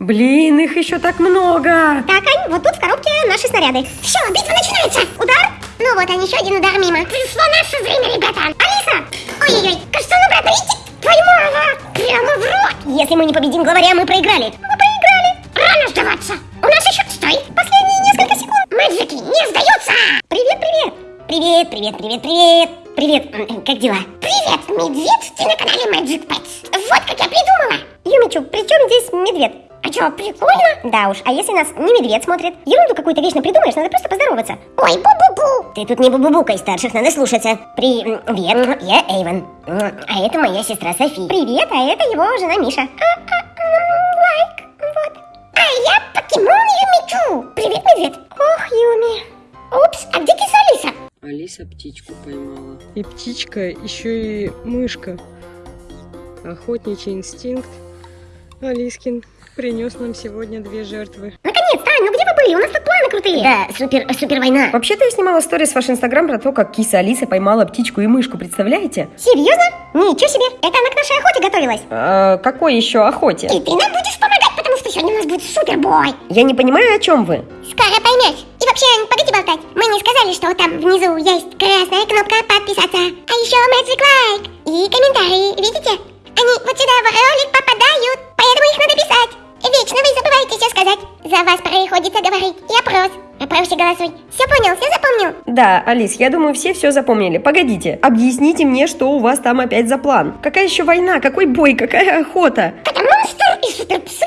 Блин, их еще так много. Так, Ань, вот тут в коробке наши снаряды. Все, битва начинается. Удар. Ну вот, Ань, еще один удар мимо. Пришло наше время, ребята. Алиса! Ой-ой-ой, кажется, он обратно летит. Поймала! Прямо в рот! Если мы не победим главаря, мы проиграли. Мы проиграли. Рано сдаваться. У нас еще, стой, последние несколько секунд. Мэджики не сдаются. Привет, привет. Привет, привет, привет, привет. Привет, как дела? Привет, медведь, ты на канале Magic Pets. Вот как я придумала. Юмичу, при чем здесь медведь? А что, прикольно? Да уж, а если нас не медведь смотрит? Ерунду какую-то вечно придумаешь, надо просто поздороваться. Ой, бу-бу-бу! Ты тут не бу-бу-букай, старших надо слушаться. Привет, я Эйвен. А это моя сестра Софи. Привет, а это его жена Миша. А, а, лайк, вот. А я покемон Юмичу. Привет, медведь. Ох, Юми. Упс, а где киса Алиса? Алиса птичку поймала. И птичка, еще и мышка. Охотничий инстинкт. Алискин принес нам сегодня две жертвы. Наконец-то, Ань, ну где вы были? У нас тут планы крутые. Да, супер, супер война. Вообще-то я снимала сторис в ваш инстаграм про то, как киса Алиса поймала птичку и мышку, представляете? Серьезно? Ничего себе. Это она к нашей охоте готовилась. А, какой еще охоте? И ты нам будешь помогать, потому что сегодня у нас будет супербой. Я не понимаю, о чем вы. Скоро поймешь. И вообще, Ань, погоди болтать. Мы не сказали, что там внизу есть красная кнопка подписаться. А еще Magic Like и комментарии. Видите? Они вот сюда в ролик попадают, поэтому их надо писать. Вечно вы забываете все сказать. За вас приходится говорить. И опрос. Опросе голосуй. Все понял, все запомнил? Да, Алис, я думаю, все все запомнили. Погодите, объясните мне, что у вас там опять за план. Какая еще война, какой бой, какая охота? Это монстр и суперпсы.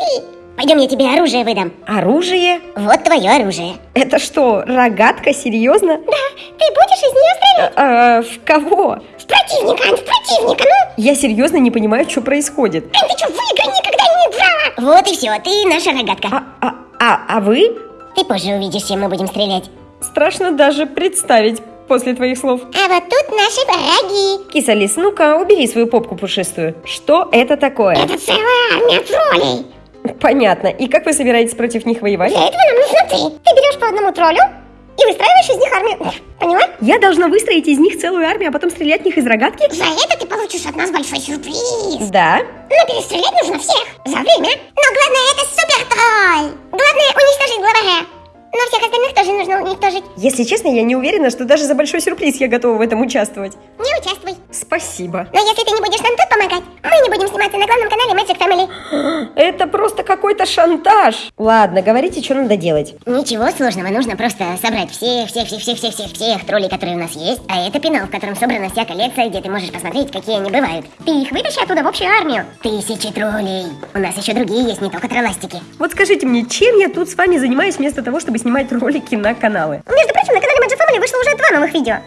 Пойдем, я тебе оружие выдам. Оружие? Вот твое оружие. Это что, рогатка, серьезно? Да, ты будешь из нее стрелять? А, в кого? В противника, в противника, ну. Я серьезно не понимаю, что происходит. Ань, ты что, в Вот и все, ты наша рогатка. А, а, а, а вы? Ты позже увидишь, чем мы будем стрелять. Страшно даже представить после твоих слов. А вот тут наши враги. Киса Лис, ну-ка, убери свою попку пушистую. Что это такое? Это целая армия троллей. Понятно. И как вы собираетесь против них воевать? Для этого нам нужна ты. Ты берешь по одному троллю и выстраиваешь из них армию. Поняла? Я должна выстроить из них целую армию, а потом стрелять в них из рогатки? За это ты получишь от нас большой сюрприз. Да. Но перестрелять нужно всех за время. Но главное это супер тролль. Главное уничтожить главаря. Но всех остальных тоже нужно уничтожить. Если честно, я не уверена, что даже за большой сюрприз я готова в этом участвовать. Не участвуй. Спасибо. Но если ты не будешь нам тут помогать, мы не будем сниматься на главном канале Magic Family. Это просто какой-то шантаж. Ладно, говорите, что надо делать. Ничего сложного, нужно просто собрать всех, всех, всех, всех, всех, всех, всех троллей, которые у нас есть. А это пенал, в котором собрана вся коллекция, где ты можешь посмотреть, какие они бывают. Ты их вытащи оттуда в общую армию. Тысячи троллей. У нас еще другие есть, не только тролластики. Вот скажите мне, чем я тут с вами занимаюсь вместо того, чтобы снимать ролики на каналы? Между прочим, на канале Magic Family вышло уже два новых видео.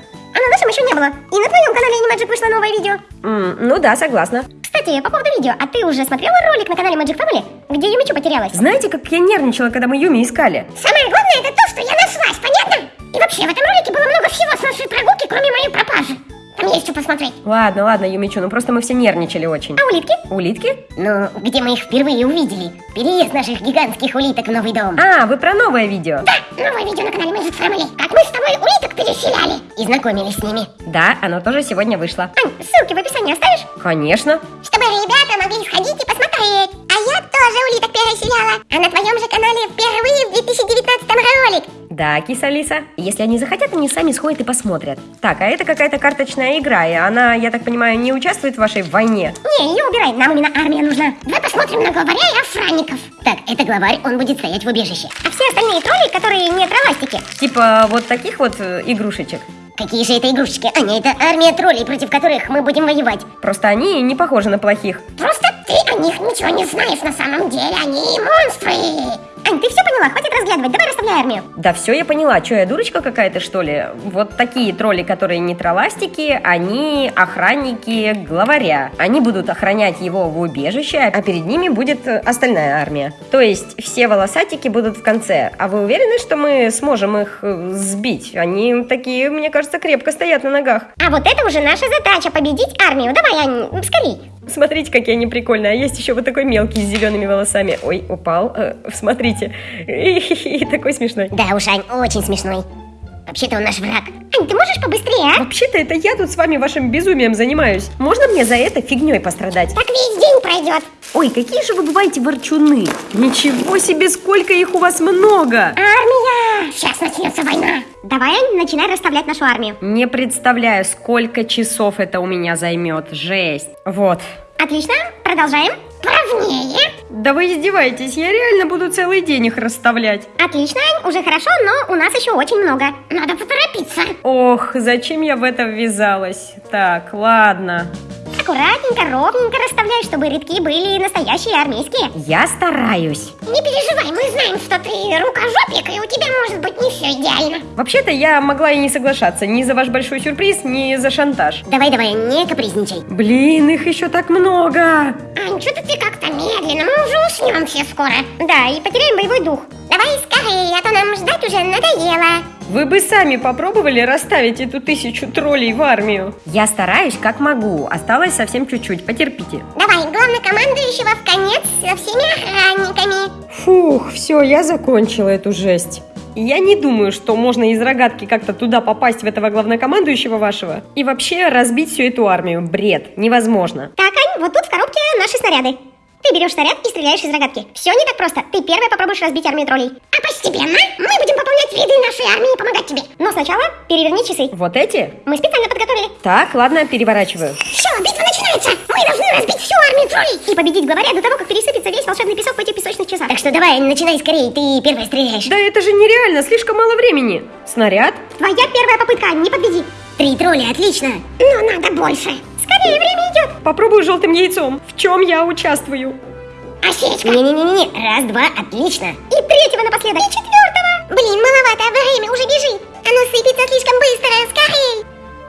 На нашем еще не было. И на твоем канале Animagic вышло новое видео. М, ну да, согласна. Кстати, по поводу видео, а ты уже смотрела ролик на канале Magic Family, где Юмичу потерялась? Знаете, как я нервничала, когда мы Юми искали? Самое главное это то, что я нашлась, понятно? И вообще, в этом Посмотреть. Ладно, ладно, Юмичу, ну просто мы все нервничали очень. А улитки? Улитки? Ну, где мы их впервые увидели. Переезд наших гигантских улиток в новый дом. А, вы про новое видео? Да, новое видео на канале Magic Family. Как мы с тобой улиток переселяли. И знакомились с ними. Да, оно тоже сегодня вышло. Ань, ссылки в описании оставишь? Конечно. Чтобы ребята могли сходить и посмотреть. А я тоже улиток переселяла. А на твоем же канале впервые в 2019 ролик. Да, киса Лиса. Если они захотят, они сами сходят и посмотрят. Так, а это какая-то карточная игра, и она, я так понимаю, не участвует в вашей войне. Не, ее убирай, нам именно армия нужна. Давай посмотрим на главаря и охранников. Так, это главарь, он будет стоять в убежище. А все остальные тролли, которые не тролластики. Типа вот таких вот э, игрушечек. Какие же это игрушечки? Аня, это армия троллей, против которых мы будем воевать. Просто они не похожи на плохих. Просто ты о них ничего не знаешь на самом деле, они монстры. Ань, ты все поняла? Хватит разглядывать, давай расставляй армию. Да все я поняла, что я дурочка какая-то что ли? Вот такие тролли, которые не тролластики, они охранники главаря. Они будут охранять его в убежище, а перед ними будет э, остальная армия. То есть все волосатики будут в конце. А вы уверены, что мы сможем их э, сбить? Они такие, мне кажется, крепко стоят на ногах. А вот это уже наша задача, победить армию. Давай, Ань, скорей. Смотрите, какие они прикольные. А есть еще вот такой мелкий с зелеными волосами. Ой, упал. Э, смотрите. И такой смешной. Да уж, Ань, очень смешной. Вообще-то он наш враг. Ань, ты можешь побыстрее, а? Вообще-то это я тут с вами вашим безумием занимаюсь. Можно мне за это фигней пострадать? Так весь день пройдет. Ой, какие же вы бываете ворчуны. Ничего себе, сколько их у вас много. Армия! Сейчас начнется война. Давай, Ань, начинай расставлять нашу армию. Не представляю, сколько часов это у меня займет. Жесть. Вот. Отлично, продолжаем. Правнее. Да вы издеваетесь, я реально буду целый день их расставлять. Отлично, Ань, уже хорошо, но у нас еще очень много. Надо поторопиться. Ох, зачем я в это ввязалась? Так, ладно. Аккуратненько, ровненько расставляй, чтобы рядки были настоящие армейские. Я стараюсь. Не переживай, мы знаем, что ты рукожопик, и у тебя может быть не все идеально. Вообще-то я могла и не соглашаться ни за ваш большой сюрприз, ни за шантаж. Давай-давай, не капризничай. Блин, их еще так много. Ань, что-то ты как-то медленно, мы уже уснем все скоро. Да, и потеряем боевой дух. Давай скорее, а то нам ждать уже надоело. Вы бы сами попробовали расставить эту тысячу троллей в армию. Я стараюсь как могу. Осталось совсем чуть-чуть. Потерпите. Давай, главнокомандующего в конец со всеми охранниками. Фух, все, я закончила эту жесть. Я не думаю, что можно из рогатки как-то туда попасть, в этого главнокомандующего вашего. И вообще разбить всю эту армию. Бред. Невозможно. Так, Ань, вот тут в коробке наши снаряды. Ты берешь снаряд и стреляешь из рогатки. Все не так просто. Ты первый попробуешь разбить армию троллей. А постепенно мы нашей армии и помогать тебе. Но сначала переверни часы. Вот эти? Мы специально подготовили. Так, ладно, переворачиваю. Все, битва начинается. Мы должны разбить всю армию троллей. И победить главаря до того, как пересыпется весь волшебный песок в этих песочных часах. Так что давай, начинай скорее. Ты первый стреляешь. Да это же нереально, слишком мало времени. Снаряд? Твоя первая попытка, не подведи. Три тролля, отлично. Но надо больше. Скорее, время идет. Попробую желтым яйцом. В чем я участвую? Осечка. Не-не-не-не. Раз, два, отлично. И третьего напоследок. И четвертого. Блин, маловато, время уже бежит. Оно сыпется слишком быстро. Скорей.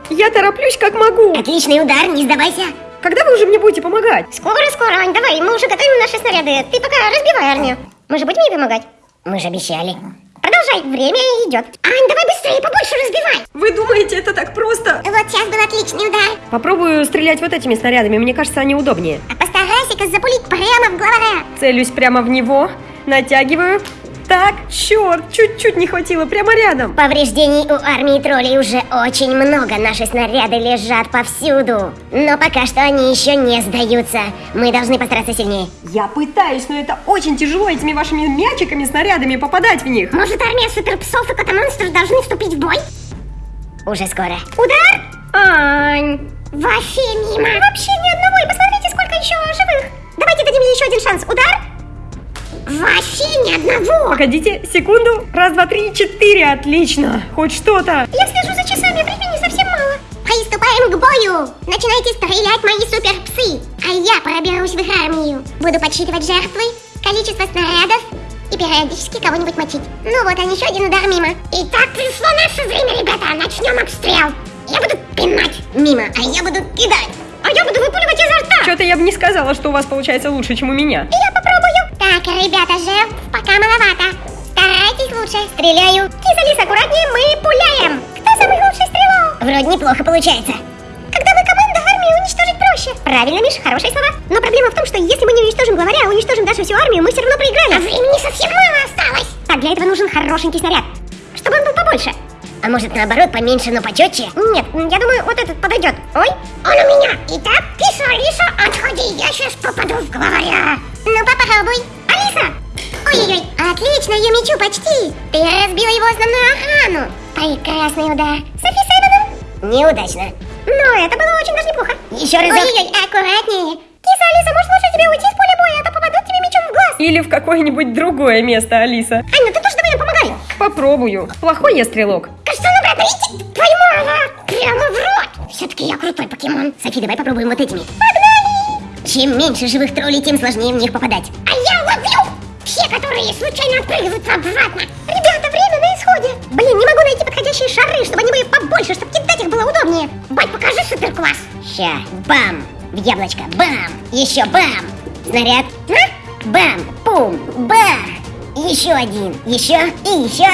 Я тороплюсь как могу. Отличный удар, не сдавайся. Когда вы уже мне будете помогать? Скоро-скоро, Ань, давай, мы уже готовим наши снаряды. Ты пока разбивай армию. Мы же будем ей помогать? Мы же обещали. Продолжай, время идет. Ань, давай быстрее, побольше разбивай. Вы думаете, это так просто? Вот сейчас был отличный удар. Попробую стрелять вот этими снарядами, мне кажется, они удобнее. А постарайся-ка запулить прямо в главаря. Целюсь прямо в него, натягиваю. Так, черт, чуть-чуть не хватило, прямо рядом. Повреждений у армии троллей уже очень много. Наши снаряды лежат повсюду. Но пока что они еще не сдаются. Мы должны постараться сильнее. Я пытаюсь, но это очень тяжело этими вашими мячиками, снарядами попадать в них. Может, армия суперпсов и котомонстров должны вступить в бой? Уже скоро. Удар! Ань, Вообще мимо. Вообще ни одного. И посмотрите, сколько еще живых. Давайте дадим ей еще один шанс. Удар! Вообще ни одного. погодите, секунду. Раз, два, три, четыре, отлично. Хоть что-то. Я слежу за часами, времени совсем мало. Приступаем к бою. Начинайте стрелять мои суперпсы. А я проберусь в их армию. Буду подсчитывать жертвы, количество снарядов и периодически кого-нибудь мочить. Ну вот, а еще один удар мимо. Итак, пришло наше время, ребята. Начнем обстрел. Я буду пинать мимо, а я буду кидать. А я буду выпуливать изо рта. Что-то я бы не сказала, что у вас получается лучше, чем у меня. Я попробую. Так, ребята, жертв пока маловато. Старайтесь лучше. Стреляю. Киса, Лис, аккуратнее, мы пуляем. Кто самый лучший стрелок? Вроде неплохо получается. Когда вы команда, армию уничтожить проще. Правильно, Миш, хорошие слова. Но проблема в том, что если мы не уничтожим главаря, а уничтожим даже всю армию, мы все равно проиграли. А времени совсем мало осталось. Так, для этого нужен хорошенький снаряд. Чтобы он был побольше. А может наоборот поменьше, но почетче? Нет, я думаю, вот этот подойдет. Ой, он у меня. Итак, Киса, Алиса, отходи, я сейчас попаду в главаря. Ну, попробуй. Алиса! Ой-ой-ой, отлично, Юмичу, почти. Ты разбила его основную охрану. Прекрасный удар. Софи Сейвеном? Неудачно. Но это было очень даже неплохо. Еще раз. Ой-ой-ой, аккуратнее. Киса, Алиса, может лучше тебе уйти с поля боя, а то попадут тебе мечом в глаз. Или в какое-нибудь другое место, Алиса. Ну ты тоже давай нам помогай. Попробую. Плохой я стрелок. Кажется, ну, идти твою прямо в рот. Все-таки я крутой покемон. Софи, давай попробуем вот этими. Погнали! Чем меньше живых троллей, тем сложнее в них попадать. А я случайно отпрыгиваются обратно. Ребята, время на исходе. Блин, не могу найти подходящие шары, чтобы они были побольше, чтобы кидать их было удобнее. Бать, покажи суперкласс. Ща, бам, в яблочко, бам, еще бам. Снаряд, на, бам, пум, бах. Еще один, еще и еще.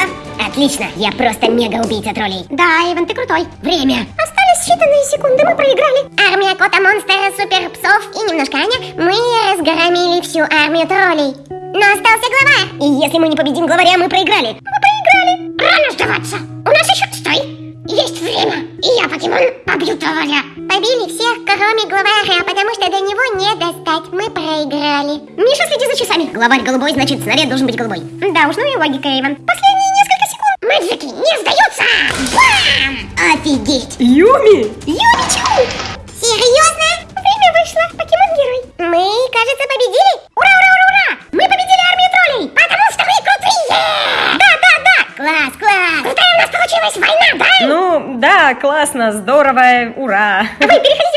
Отлично, я просто мега-убийца троллей. Да, Иван, ты крутой. Время. Считанные секунды, мы проиграли. Армия кота, монстра, супер псов и немножко Аня, мы разгромили всю армию троллей. Но остался глава. И если мы не победим главаря, мы проиграли. Мы проиграли. Рано сдаваться. У нас еще... Стой! Есть время, и я, покемон, побью тролля. Побили всех, кроме главаря, потому что до него не достать. Мы проиграли. Миша, следи за часами. Главарь голубой, значит, снаряд должен быть голубой. Да уж, ну и логика, секунд. Мэджики не сдаются! Бам! Офигеть! Юми! Юмичу! Серьезно? Время вышло, покемон-герой. Мы, кажется, победили. Ура, ура, ура, ура! Мы победили армию троллей, потому что мы крутые! Да, да, да! Класс, класс! Крутая у нас получилась война, да? Ну, да, классно, здорово, ура! Давай, переходи